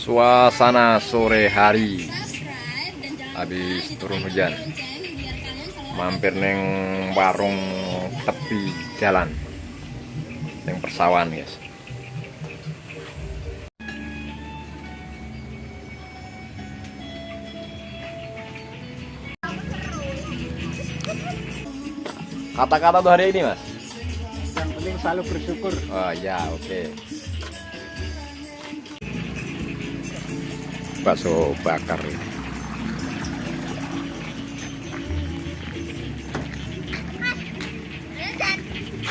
Suasana sore hari. Habis turun hujan. Mampir neng warung tepi jalan. Neng persawan guys. Kata-kata tuh hari ini mas? Yang penting selalu bersyukur. Oh ya oke bakso bakar.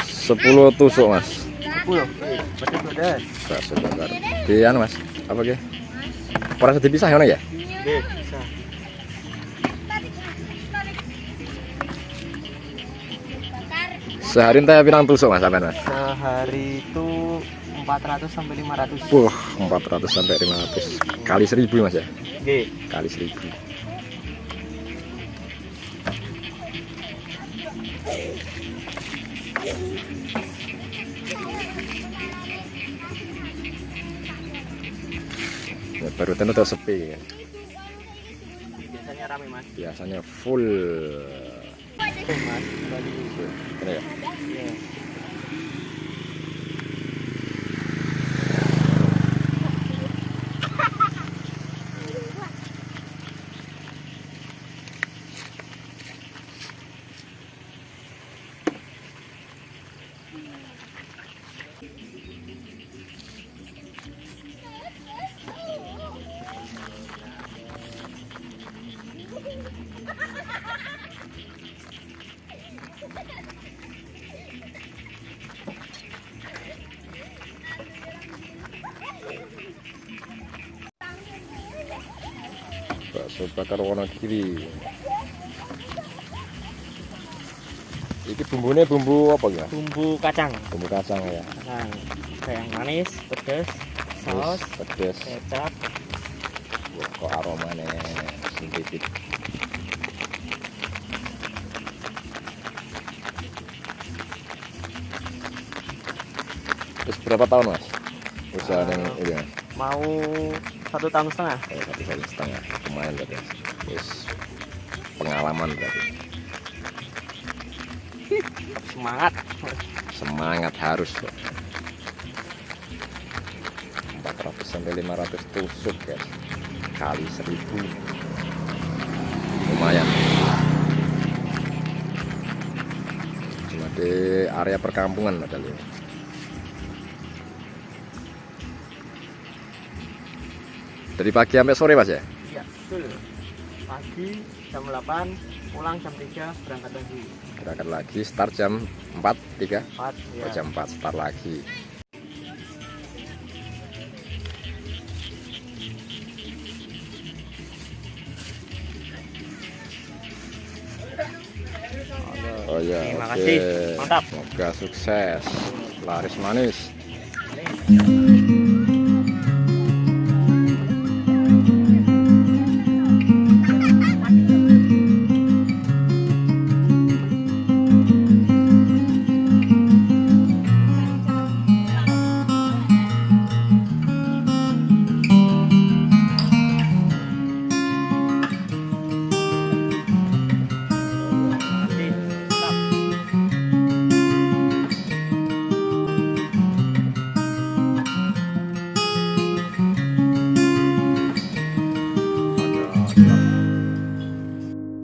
Sepuluh tusuk mas. Sepuluh? Pedas bakso bakar. Di anu mas? Apa ke perasa dipisah ya? Ya sehari entah pirang tusuk mas sampean mas? Sehari itu 400 sampai 500 wah 400 sampai 500 kali 1000 mas ya? Oke. Kali 1000 ya, baru tentu udah sepi ya. biasanya rame mas. Biasanya full. Mas kembali Ini ya Iya. Bakso bakar warna kiri ini bumbunya bumbu apa ya? Bumbu kacang. Bumbu kacang ya. Kacang. Kayak manis pedas saus pedas kecap. Wah, kok aromanya sintetik terus berapa tahun mas? Usaha yang ini. mau satu tahun setengah? Oh, satu tahun setengah. Lumayan mas terus pengalaman berarti semangat. Semangat harus. Pak. 400 sampai 500 tusuk guys. Kali 1000 lumayan. Cuma di area perkampungan padahal ini dari pagi sampai sore mas ya iya betul pagi jam 8 pulang jam 3 berangkat lagi berangkat lagi start jam 4 3 4 ya. Oh, jam 4 start lagi Oh ya, Terima oke. kasih. Mantap. Semoga sukses. Laris manis.